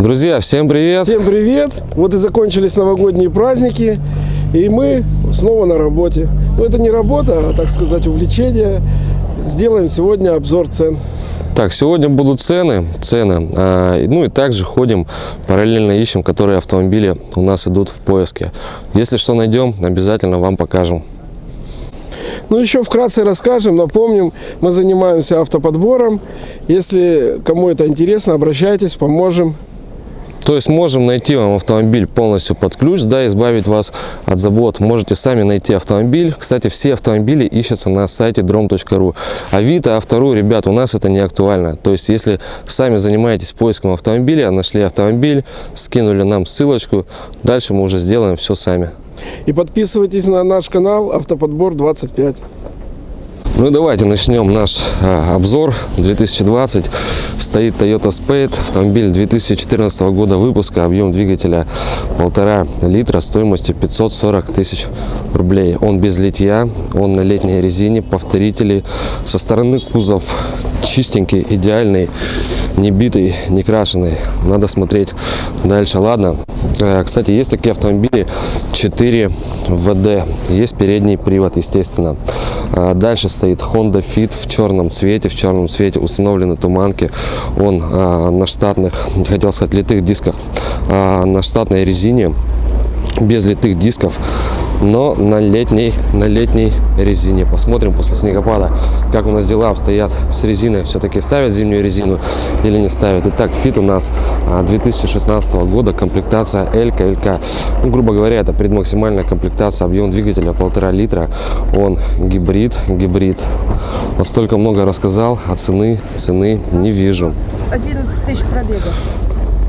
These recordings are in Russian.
Друзья, всем привет! Всем привет! Вот и закончились новогодние праздники, и мы снова на работе. Но это не работа, а, так сказать, увлечение. Сделаем сегодня обзор цен. Так, сегодня будут цены, цены, а, ну и также ходим, параллельно ищем, которые автомобили у нас идут в поиске. Если что найдем, обязательно вам покажем. Ну, еще вкратце расскажем, напомним, мы занимаемся автоподбором. Если кому это интересно, обращайтесь, поможем. То есть можем найти вам автомобиль полностью под ключ, да, избавить вас от забот. Можете сами найти автомобиль. Кстати, все автомобили ищутся на сайте drom.ru. Авито, Автору, ребят, у нас это не актуально. То есть, если сами занимаетесь поиском автомобиля, нашли автомобиль, скинули нам ссылочку, дальше мы уже сделаем все сами. И подписывайтесь на наш канал Автоподбор 25. Ну давайте начнем наш а, обзор 2020. Стоит Toyota Spade, автомобиль 2014 года выпуска, объем двигателя полтора литра, стоимостью 540 тысяч рублей. Он без литья, он на летней резине, повторители. Со стороны кузов чистенький, идеальный, не битый, не крашеный. Надо смотреть дальше. Ладно, Э, кстати, есть такие автомобили 4 ВД. Есть передний привод, естественно. Э, дальше стоит Honda Fit в черном цвете. В черном цвете установлены туманки. Он э, на штатных, хотел сказать, литых дисках, на штатной резине без литых дисков но на летней, на летней резине. Посмотрим после снегопада, как у нас дела обстоят с резиной. Все-таки ставят зимнюю резину или не ставят. Итак, Fit у нас 2016 а, года, комплектация L, LK. Ну, грубо говоря, это предмаксимальная комплектация, объем двигателя полтора литра. Он гибрид, гибрид. Вот столько много рассказал, а цены, цены не вижу. 11 тысяч пробегов.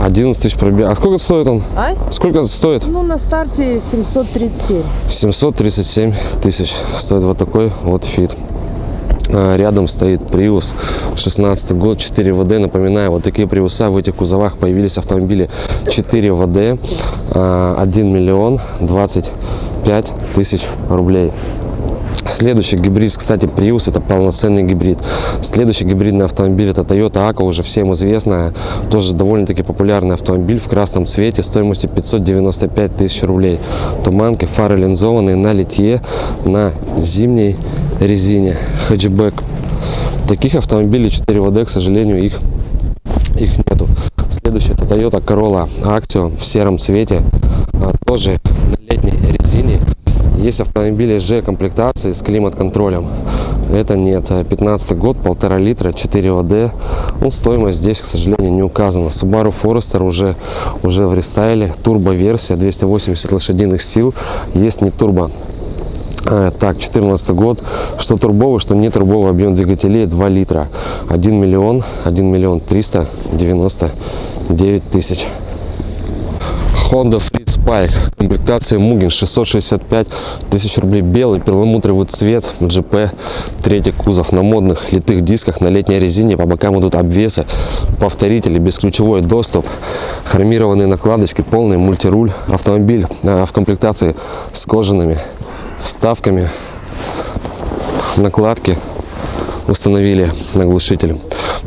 11 тысяч пробег. А сколько стоит он? А? Сколько стоит? Ну, на старте 737. 737 тысяч стоит вот такой вот фит. А, рядом стоит Prius 16 год 4 ВД. Напоминаю, вот такие Приуса в этих кузовах появились автомобили 4 ВД 1 а, миллион 25 тысяч рублей. Следующий гибрид, кстати, Prius, это полноценный гибрид. Следующий гибридный автомобиль, это Toyota Aqua, уже всем известная, тоже довольно-таки популярный автомобиль в красном цвете, стоимостью 595 тысяч рублей. Туманки, фары линзованные на литье, на зимней резине. Хэтчбэк. Таких автомобилей 4 ВД, к сожалению, их, их нету. Следующий это Toyota Corolla Action в сером цвете, а, тоже на летней резине есть автомобили G комплектации с климат-контролем. Это нет. 15 год, полтора литра, 4 ВД. Ну, стоимость здесь, к сожалению, не указана. Subaru Forester уже, уже в рестайле. Турбо-версия, 280 лошадиных сил. Есть не турбо. А, так, 14 год. Что турбовый, что не турбовый объем двигателей 2 литра. 1 миллион, 1 миллион 399 тысяч. Honda Freed Spike, комплектация Mugen, 665 тысяч рублей, белый перламутровый цвет, GP, третий кузов на модных литых дисках, на летней резине, по бокам идут обвесы, повторители, бесключевой доступ, хромированные накладочки, полный мультируль, автомобиль а, в комплектации с кожаными вставками, накладки установили на глушитель.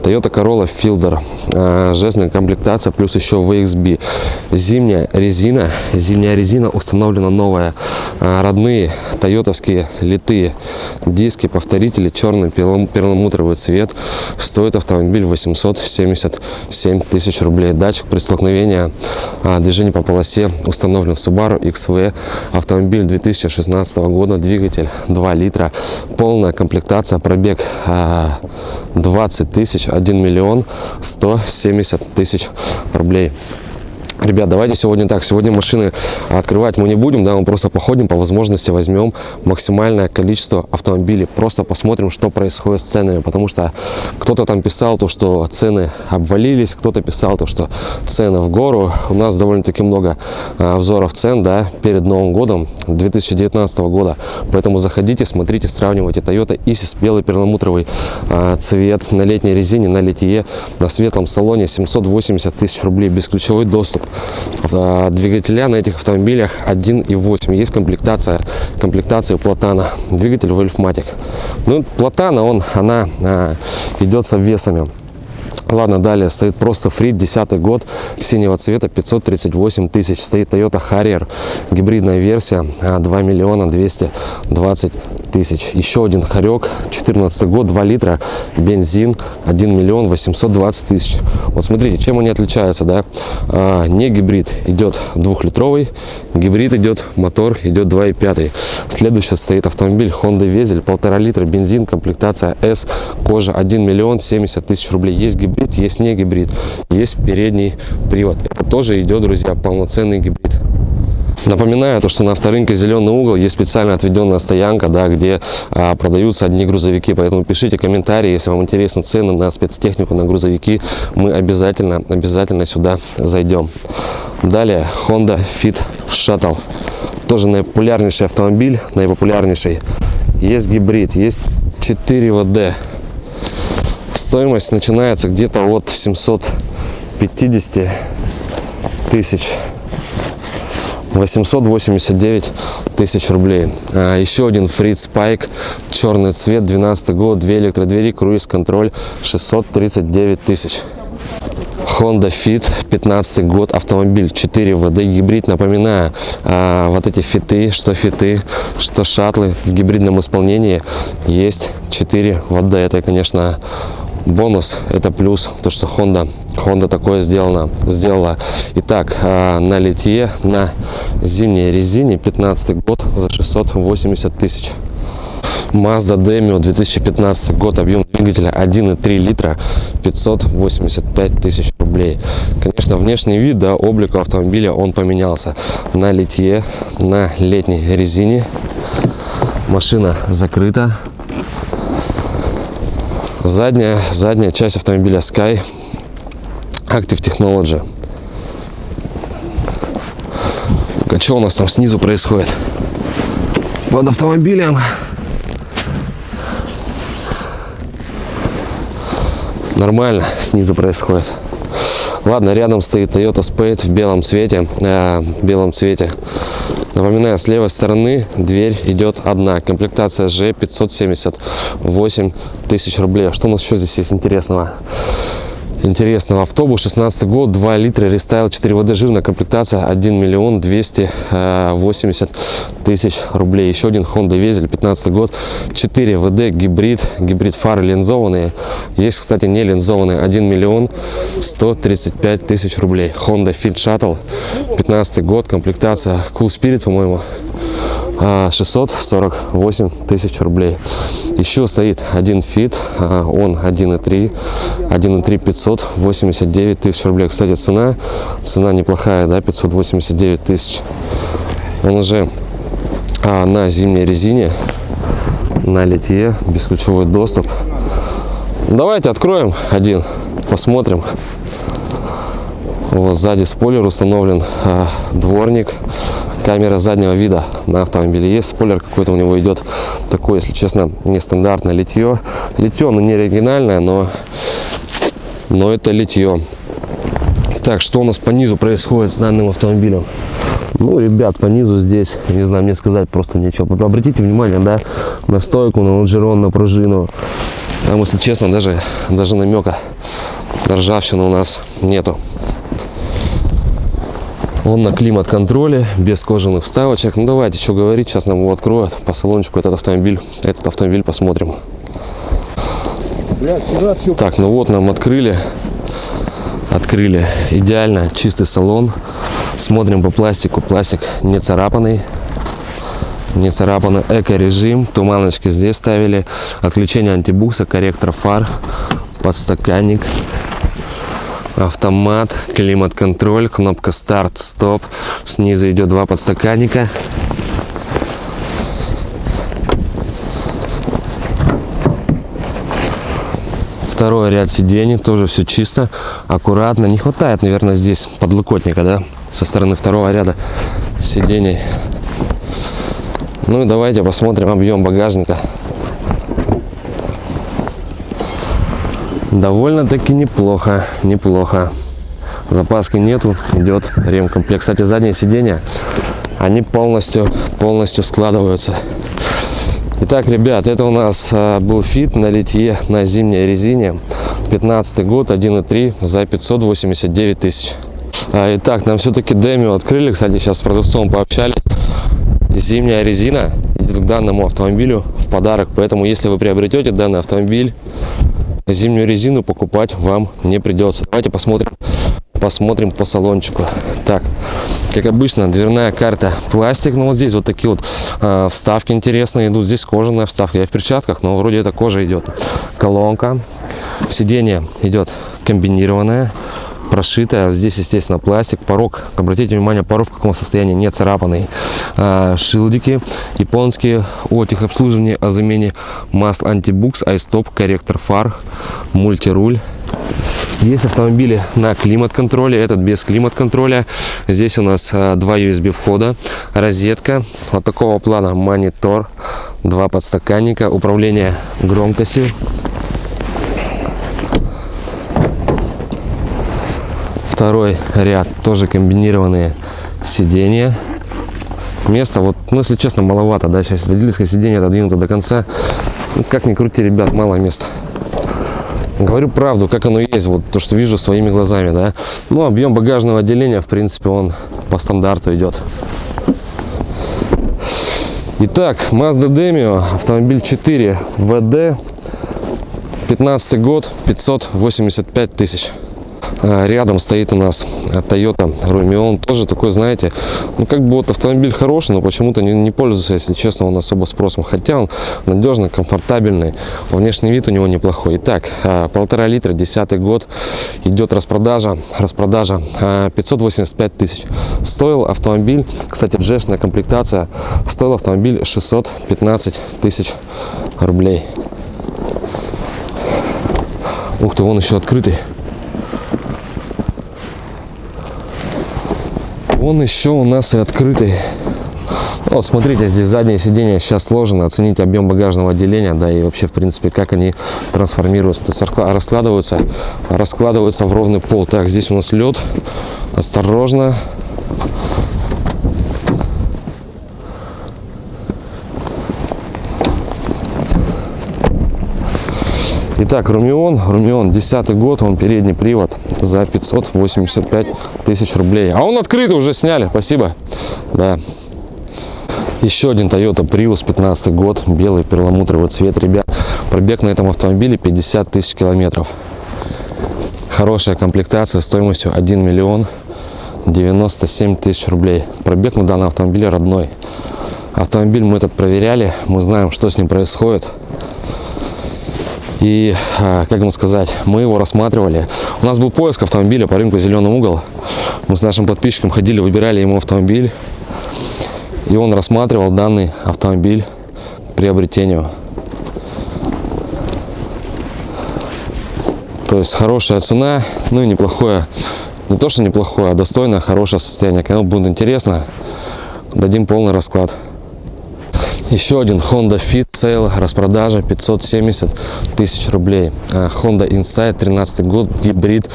Toyota Corolla Fielder, а, жестная комплектация, плюс еще VXB. Зимняя резина, зимняя резина установлена новая. А, родные тойотовские литые диски, повторители, черный перламутровый цвет. Стоит автомобиль 877 тысяч рублей. Датчик при столкновении, а, движение по полосе установлен Subaru XV. Автомобиль 2016 года, двигатель 2 литра, полная комплектация, пробег 20 тысяч, 1 миллион 170 тысяч рублей. Ребят, давайте сегодня так. Сегодня машины открывать мы не будем, да, мы просто походим, по возможности возьмем максимальное количество автомобилей. Просто посмотрим, что происходит с ценами, потому что кто-то там писал то, что цены обвалились, кто-то писал то, что цены в гору. У нас довольно-таки много а, обзоров цен, да, перед Новым годом 2019 года. Поэтому заходите, смотрите, сравнивайте Toyota Isis, белый перламутровый а, цвет на летней резине, на литье, на светлом салоне 780 тысяч рублей, бесключевой доступ двигателя на этих автомобилях 1.8. Есть комплектация, комплектация Платана. Двигатель Wolfmatic. Ну, Платана, он, она а, идет с обвесами. Ладно, далее стоит просто фрит, 10 год, синего цвета, 538 тысяч. Стоит Toyota Harrier, гибридная версия, а, 2 миллиона 220 тысяч. Еще один Харек, 14 год, 2 литра, бензин, 1 миллион 820 тысяч. Вот смотрите, чем они отличаются, да? А, не гибрид, идет двухлитровый, гибрид идет, мотор идет 2,5. Следующий стоит автомобиль Honda Везель, полтора литра, бензин, комплектация S, кожа 1 миллион 70 тысяч рублей. Есть гибрид, есть не гибрид, есть передний привод. Это тоже идет, друзья, полноценный гибрид. Напоминаю, то, что на авторынке «Зеленый угол» есть специально отведенная стоянка, да, где а, продаются одни грузовики. Поэтому пишите комментарии, если вам интересны цены на спецтехнику, на грузовики. Мы обязательно, обязательно сюда зайдем. Далее Honda Fit Shuttle. Тоже наипопулярнейший автомобиль, наипопулярнейший. Есть гибрид, есть 4 ВД. Стоимость начинается где-то от 750 тысяч 889 тысяч рублей. А, еще один Fritz Spike, черный цвет, 12 год, 2 электродвери, круиз-контроль, 639 тысяч. Honda Fit, 15 год, автомобиль, 4 ВД, гибрид, напоминаю, а, вот эти фиты, что фиты, что шаттлы в гибридном исполнении есть 4 ВД, это, конечно, бонус, это плюс, то, что Honda, Honda такое сделано, сделала. Итак, а, на литье, на зимней резине, 15 год, за 680 тысяч. Mazda Demio 2015 год, объем двигателя 1,3 литра, 585 тысяч рублей. Конечно, внешний вид, да, облик автомобиля, он поменялся. На литье, на летней резине. Машина закрыта. Задняя, задняя часть автомобиля Sky Active Technology. А что у нас там снизу происходит? Под автомобилем нормально снизу происходит. Ладно, рядом стоит Toyota Spade в белом цвете. Э, белом цвете. Напоминаю, с левой стороны дверь идет одна. Комплектация G 578 тысяч рублей. А что у нас еще здесь есть интересного? интересного. Автобус 16 год, 2 литра, рестайл, 4 ВД, жирная комплектация, 1 миллион 280 тысяч рублей. Еще один Honda Vezel, 15 год, 4 ВД, гибрид, гибрид фары линзованные. Есть, кстати, не линзованные, 1 миллион 135 тысяч рублей. Honda Fit Shuttle, 15 год, комплектация Cool Spirit, по-моему. 648 тысяч рублей. Еще стоит один Fit, а, он 1.3, 1.3 589 тысяч рублей. Кстати, цена, цена неплохая, да, 589 тысяч. Он уже а, на зимней резине, на литье, бесключевой доступ. Давайте откроем один, посмотрим. Вот сзади спойлер установлен, а, дворник камера заднего вида на автомобиле есть. Спойлер какой-то у него идет такой если честно нестандартное литье. Литье но не оригинальное но но это литье. Так что у нас по низу происходит с данным автомобилем? Ну ребят по низу здесь не знаю мне сказать просто нечего. Обратите внимание да на стойку на лонжерон на пружину. Там если честно даже даже намека на ржавчину у нас нету он на климат-контроле, без кожаных вставочек. Ну давайте, что говорить, сейчас нам его откроют по салончику этот автомобиль. Этот автомобиль посмотрим. Так, ну вот нам открыли. Открыли идеально чистый салон. Смотрим по пластику. Пластик не царапанный. Не царапанный эко-режим. Туманочки здесь ставили. Отключение антибукса, корректор фар, подстаканник автомат, климат-контроль, кнопка старт, стоп. Снизу идет два подстаканника. Второй ряд сидений, тоже все чисто, аккуратно. Не хватает, наверное, здесь подлокотника, да, со стороны второго ряда сидений. Ну и давайте посмотрим объем багажника. Довольно-таки неплохо, неплохо. Запаски нету, идет ремкомплект. Кстати, задние сиденья, они полностью, полностью складываются. Итак, ребят, это у нас а, был Fit на литье на зимней резине. 15 год, 1.3 за 589 тысяч. А, итак, нам все-таки Demio открыли. Кстати, сейчас с продавцом пообщались. Зимняя резина идет к данному автомобилю в подарок. Поэтому, если вы приобретете данный автомобиль, зимнюю резину покупать вам не придется. Давайте посмотрим, посмотрим по салончику. Так, как обычно, дверная карта пластик. Ну, вот здесь вот такие вот э, вставки интересные идут. Здесь кожаная вставка. Я в перчатках, но вроде это кожа идет. Колонка. Сиденье идет комбинированное прошитая. Здесь, естественно, пластик, порог. Обратите внимание, порог в каком состоянии, не царапанный. А, шилдики японские о техобслуживании, о замене масл антибукс, айстоп, корректор фар, мультируль. Есть автомобили на климат-контроле, этот без климат-контроля. Здесь у нас а, два USB входа, розетка, вот такого плана монитор, два подстаканника, управление громкостью. Второй ряд тоже комбинированные сиденья. Места вот, ну если честно, маловато, да, сейчас водительское сиденье отодвинуто до конца. Ну, как ни крути, ребят, мало места. Говорю правду, как оно есть, вот то, что вижу своими глазами, да. Ну, объем багажного отделения, в принципе, он по стандарту идет. Итак, Mazda Demio, автомобиль 4 ВД, 15 год, 585 тысяч. А, Рядом стоит у нас Toyota Rumion. Тоже такой, знаете, ну как бы вот автомобиль хороший, но почему-то не, не пользуется, если честно, он особо спросом. Хотя он надежный, комфортабельный. Внешний вид у него неплохой. Итак, а, полтора литра, десятый год. Идет распродажа. Распродажа а, 585 тысяч. Стоил автомобиль, кстати, джешная комплектация, стоил автомобиль 615 тысяч рублей. Ух ты, вон еще открытый. Он еще у нас и открытый. Вот смотрите, здесь заднее сиденье сейчас сложено. Оцените объем багажного отделения, да, и вообще, в принципе, как они трансформируются. То есть раскладываются, раскладываются в ровный пол. Так, здесь у нас лед. Осторожно. Итак, Румион, Румион, 10 год, он передний привод за 585 тысяч рублей. А он открытый уже сняли, спасибо. Да. Еще один Toyota Prius, 15 год, белый перламутровый цвет, ребят. Пробег на этом автомобиле 50 тысяч километров. Хорошая комплектация стоимостью 1 миллион 97 тысяч рублей. Пробег на данном автомобиле родной. Автомобиль мы этот проверяли, мы знаем, что с ним происходит. И, а, как вам сказать, мы его рассматривали. У нас был поиск автомобиля по рынку «Зеленый угол». Мы с нашим подписчиком ходили, выбирали ему автомобиль. И он рассматривал данный автомобиль к приобретению. То есть хорошая цена, ну и неплохое, не то что неплохое, а достойное, хорошее состояние. Кому будет интересно, дадим полный расклад. Еще один Honda Fit Sale, распродажа 570 тысяч рублей. А, Honda Insight, 13 год, гибрид,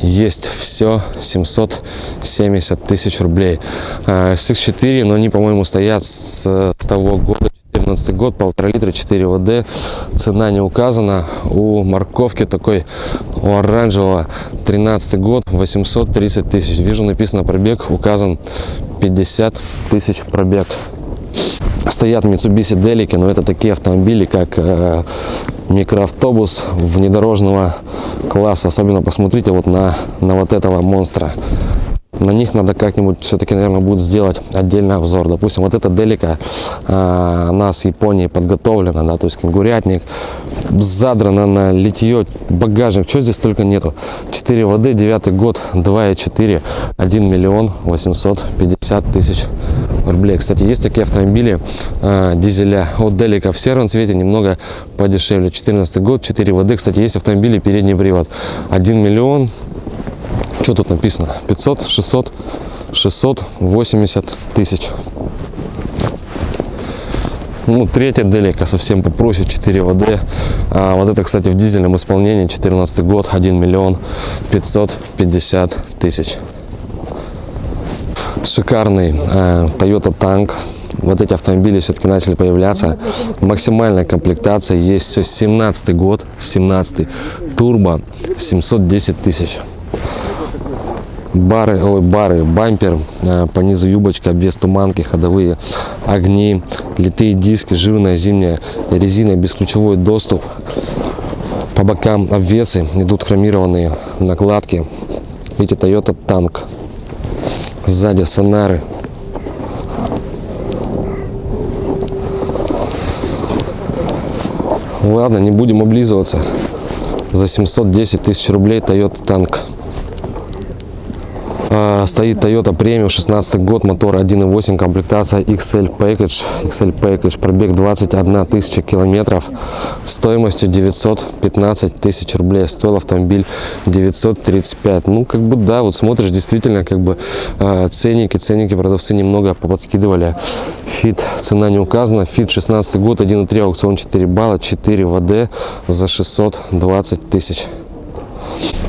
есть все, 770 тысяч рублей. А, SX4, но они, по-моему, стоят с, с того года, 14 год, полтора литра, 4 ВД, цена не указана. У морковки такой, у оранжевого, 13 год, 830 тысяч. Вижу, написано пробег, указан 50 тысяч пробег стоят Mitsubishi Delica, но это такие автомобили, как э, микроавтобус внедорожного класса. Особенно посмотрите вот на, на вот этого монстра. На них надо как-нибудь все-таки, наверное, будет сделать отдельный обзор. Допустим, вот эта Делика, э, она с Японии подготовлена, да, то есть кенгурятник, задрана на литье, багажник, что здесь только нету. 4 воды, 9 год, 2,4, 1 миллион 850 тысяч рублей. Кстати, есть такие автомобили э, дизеля от Делика в сером цвете, немного подешевле. 14 год, 4 воды. Кстати, есть автомобили передний привод. 1 миллион, что тут написано? 500, 600, 680 тысяч. Ну, третья Делика совсем попроще, 4 ВД. А вот это, кстати, в дизельном исполнении, 14 год, 1 миллион 550 тысяч шикарный э, Toyota Tank. Вот эти автомобили все-таки начали появляться. Максимальная комплектация есть все 17 год, 17 Турбо 710 тысяч. Бары, ой, бары, бампер, э, по низу юбочка, обвес туманки, ходовые огни, литые диски, жирная зимняя резина, бесключевой доступ. По бокам обвесы идут хромированные накладки. Видите, Toyota танк. Сзади сонары. Ладно, не будем облизываться. За 710 тысяч рублей Toyota танк. А, Стоит Toyota Premium, 16 год, мотор 1.8, комплектация XL Package. XL Package, пробег 21 тысяча километров, стоимостью 915 тысяч рублей. Стоил автомобиль 935. Ну, как бы, да, вот смотришь, действительно, как бы, э, ценники, ценники продавцы немного поподскидывали. Фит, цена не указана. Фит 16 год, 1.3, аукцион 4 балла, 4 ВД за 620 тысяч.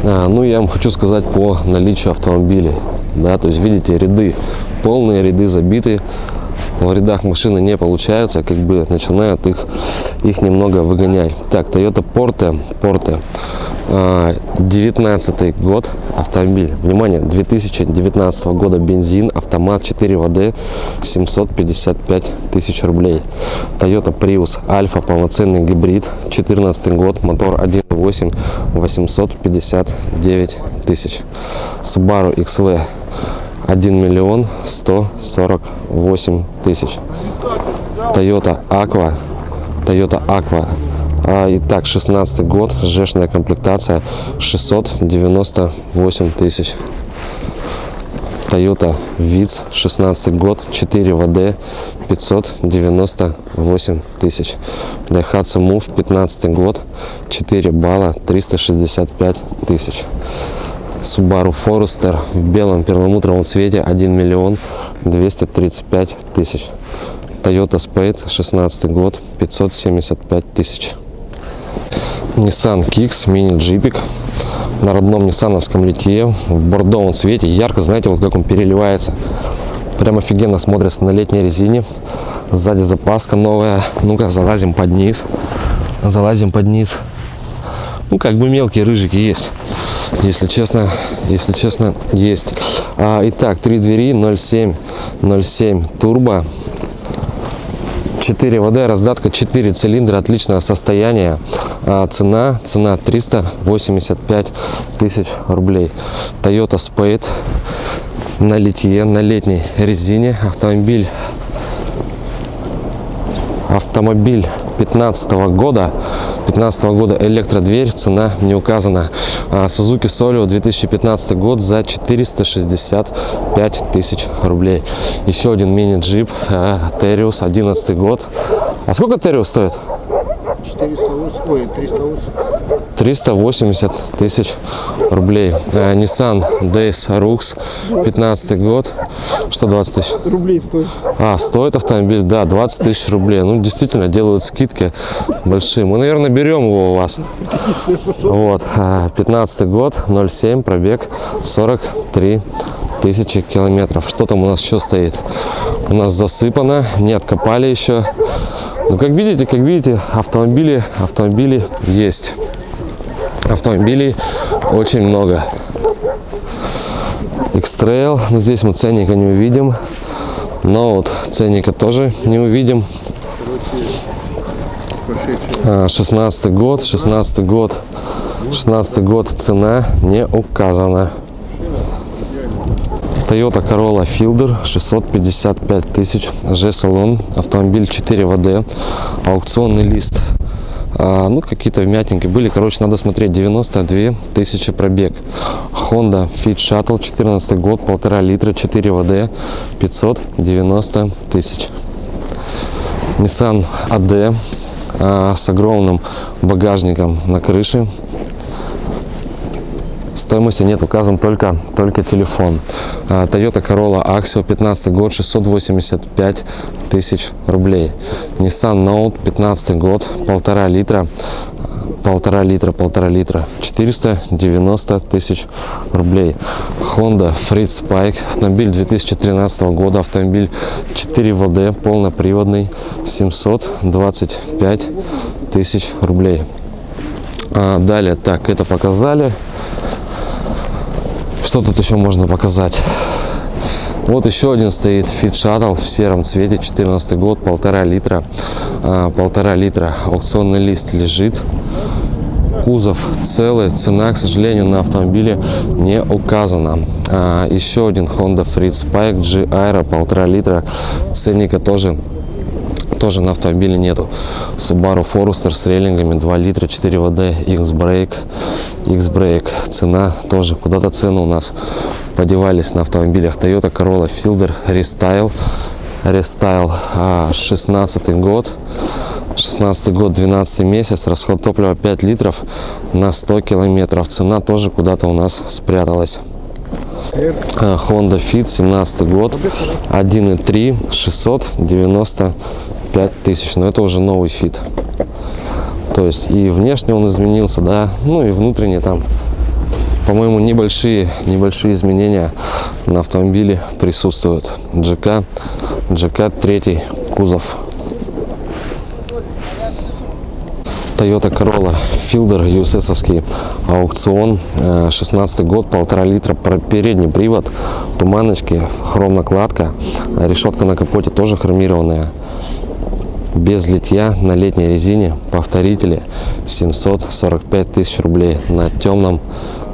А, ну, я вам хочу сказать по наличию автомобилей. Да, то есть, видите, ряды, полные ряды забиты. В рядах машины не получаются, как бы начинают их, их немного выгонять. Так, Toyota Porte, Porte, а, 19 год, автомобиль. Внимание, 2019 года бензин, автомат 4 ВД, 755 тысяч рублей. Toyota Prius Альфа, полноценный гибрид, 14 год, мотор 1.8, 859 тысяч. Subaru XV 1 миллион 148 тысяч. Toyota Aqua, Toyota Aqua. А, итак, 16 год, жешная комплектация 698 тысяч. Toyota Vitz, 16 год, 4 ВД, 598 тысяч. Daihatsu Move, 15 год, 4 балла, 365 тысяч. Subaru Forester в белом перламутровом цвете 1 миллион 235 тысяч. Toyota Spade 16 год 575 тысяч. Nissan Kicks мини джипик на родном ниссановском литье в бордовом цвете. Ярко, знаете, вот как он переливается. Прям офигенно смотрится на летней резине. Сзади запаска новая. Ну-ка, залазим под низ. Залазим под низ. Ну, как бы мелкие рыжики есть. Если честно, если честно, есть. А, итак, три двери, 0,7, 0,7 турбо. 4 ВД, раздатка 4 цилиндра, отличное состояние. А, цена, цена 385 тысяч рублей. Toyota Spade на литье, на летней резине. Автомобиль, автомобиль 15 года. 15 года электродверь, цена не указана. А, Suzuki Solio 2015 год за 465 тысяч рублей. Еще один мини-джип Terius 11 год. А сколько Terius стоит? 480, ой, 380. 380 тысяч рублей. Э, Nissan Days Rux 15 год. Что 20 тысяч? Рублей стоит. А, стоит автомобиль, да, 20 тысяч рублей. Ну, действительно, делают скидки большие. Мы, наверное, берем его у вас. Вот, а, 15 год, 0,7, пробег 43 тысячи километров. Что там у нас еще стоит? У нас засыпано, не откопали еще. Ну, как видите, как видите, автомобили, автомобили есть. Автомобилей очень много. X-Trail, но здесь мы ценника не увидим. Но вот ценника тоже не увидим. А, 16 год, 16 год, 16 год цена не указана. Toyota Corolla Fielder 655 тысяч, G-салон, автомобиль 4 ВД, аукционный лист. А, ну, какие-то вмятинки были. Короче, надо смотреть. 92 тысячи пробег. Honda Fit Shuttle 14 год, полтора литра, 4 ВД, 590 тысяч. Nissan AD а, с огромным багажником на крыше. Стоимости нет, указан только, только телефон. А, Toyota Corolla Axio 15 год, 685 тысяч рублей. Nissan Note 15 год, полтора литра, полтора литра, полтора литра, 490 тысяч рублей. Honda Fritz Spike, автомобиль 2013 года, автомобиль 4 ВД, полноприводный, 725 тысяч рублей. А, далее, так, это показали. Что тут еще можно показать? Вот еще один стоит Fit Shuttle в сером цвете, 14 год, полтора литра, а, полтора литра. Аукционный лист лежит, кузов целый, цена, к сожалению, на автомобиле не указана. А, еще один Honda Freed Spike G Aero, полтора литра, ценника тоже тоже на автомобиле нету. Subaru Forester с рейлингами 2 литра, 4 ВД, X-Brake, X-Brake. Цена тоже, куда-то цены у нас подевались на автомобилях. Toyota Corolla Fielder Restyle, Restyle а, 16 год. 16 год 12 месяц расход топлива 5 литров на 100 километров цена тоже куда-то у нас спряталась э, honda fit 17 год 1 и 3 690 5000 но это уже новый Fit. То есть и внешне он изменился да ну и внутренне там по моему небольшие небольшие изменения на автомобиле присутствуют. GK, GK3 кузов. Toyota Corolla Fielder USS аукцион э, 16 год полтора литра передний привод туманочки хром накладка решетка на капоте тоже хромированная без литья на летней резине, повторители. 745 тысяч рублей на темном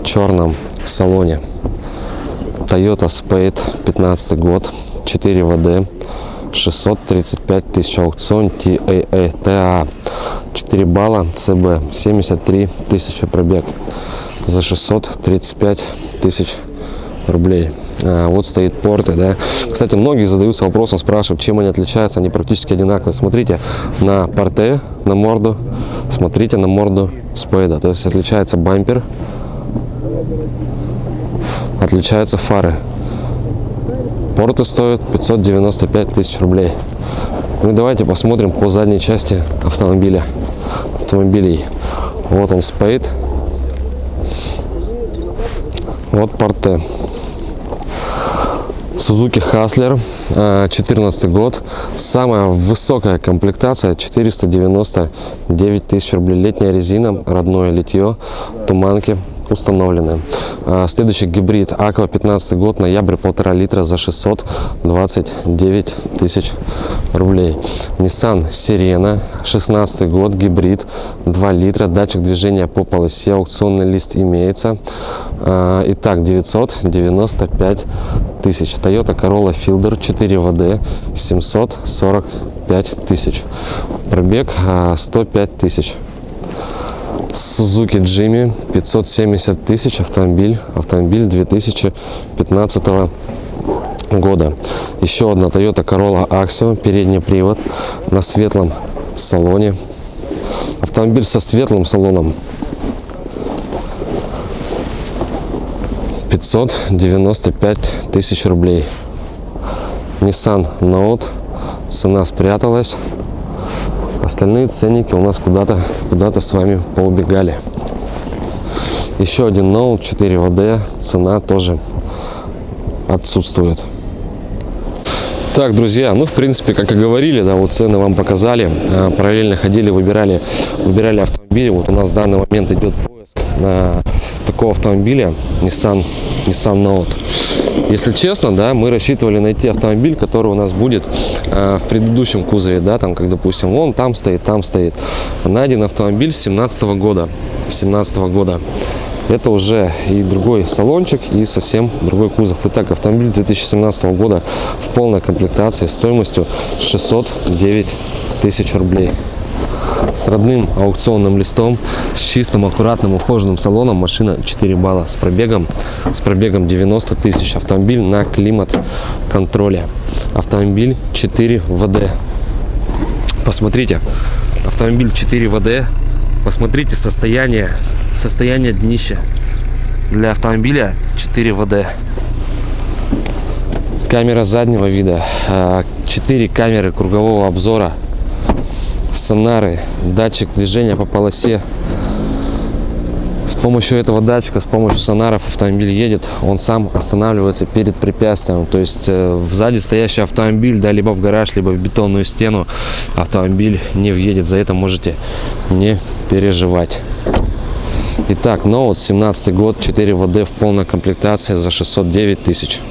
черном салоне. Toyota Spade 15 год, 4 ВД, 635 тысяч аукцион. TAA, TA, 4 балла, ЦБ, 73 тысячи пробег. За 635 тысяч рублей. А, вот стоит порты, да. Кстати, многие задаются вопросом, спрашивают, чем они отличаются, они практически одинаковые. Смотрите на порте, на морду, смотрите на морду спейда, то есть отличается бампер, отличаются фары. Порты стоят 595 тысяч рублей. Ну и давайте посмотрим по задней части автомобиля. Автомобилей. Вот он спейд. Вот порте. Suzuki Hustler, э, 14 год. Самая высокая комплектация 499 тысяч рублей. Летняя резина, родное литье, туманки установлены. А, Следующий гибрид Aqua 15 год, ноябрь полтора литра за 629 тысяч рублей. Nissan Sirena 16 год, гибрид 2 литра, датчик движения по полосе, аукционный лист имеется. А, Итак, 995 тысяч. Toyota Corolla Fielder 4 ВД 745 тысяч. Пробег а, 105 тысяч. Suzuki Jimmy 570 тысяч автомобиль автомобиль 2015 года. Еще одна Toyota Corolla Axio передний привод на светлом салоне. Автомобиль со светлым салоном. 595 тысяч рублей. Nissan Note. Цена спряталась Остальные ценники у нас куда-то куда-то с вами поубегали. Еще один ноут 4 ВД, цена тоже отсутствует. Так, друзья, ну, в принципе, как и говорили, да, вот цены вам показали. А, Параллельно ходили, выбирали, выбирали автомобили. Вот у нас в данный момент идет поиск на такого автомобиля Nissan, Nissan Note. Если честно, да, мы рассчитывали найти автомобиль, который у нас будет э, в предыдущем кузове, да, там, как, допустим, вон там стоит, там стоит. Найден автомобиль 17 года, 17 года. Это уже и другой салончик, и совсем другой кузов. Итак, автомобиль 2017 года в полной комплектации стоимостью 609 тысяч рублей с родным аукционным листом, с чистым, аккуратным, ухоженным салоном. Машина 4 балла с пробегом, с пробегом 90 тысяч. Автомобиль на климат-контроле. Автомобиль 4 ВД. Посмотрите, автомобиль 4 ВД. Посмотрите состояние, состояние днища. Для автомобиля 4 ВД. Камера заднего вида, 4 камеры кругового обзора, сонары, датчик движения по полосе. С помощью этого датчика, с помощью сонаров автомобиль едет, он сам останавливается перед препятствием. То есть э, сзади стоящий автомобиль, да, либо в гараж, либо в бетонную стену, автомобиль не въедет. За это можете не переживать. Итак, ноут 17 год, 4 ВД в полной комплектации за 609 тысяч.